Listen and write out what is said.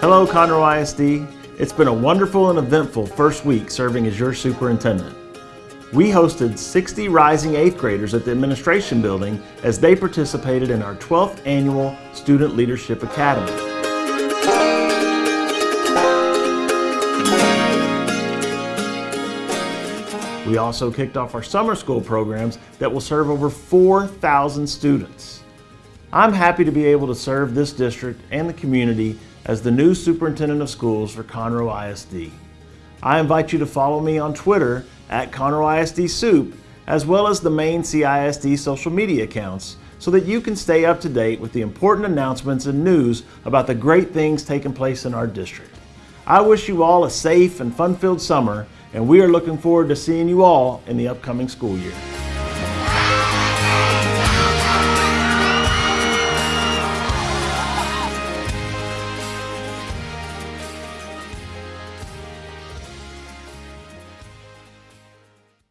Hello Conroe ISD. It's been a wonderful and eventful first week serving as your superintendent. We hosted 60 rising 8th graders at the administration building as they participated in our 12th annual Student Leadership Academy. We also kicked off our summer school programs that will serve over 4,000 students. I'm happy to be able to serve this district and the community as the new superintendent of schools for Conroe ISD. I invite you to follow me on Twitter at Conroe ISD Soup, as well as the main CISD social media accounts, so that you can stay up to date with the important announcements and news about the great things taking place in our district. I wish you all a safe and fun-filled summer, and we are looking forward to seeing you all in the upcoming school year.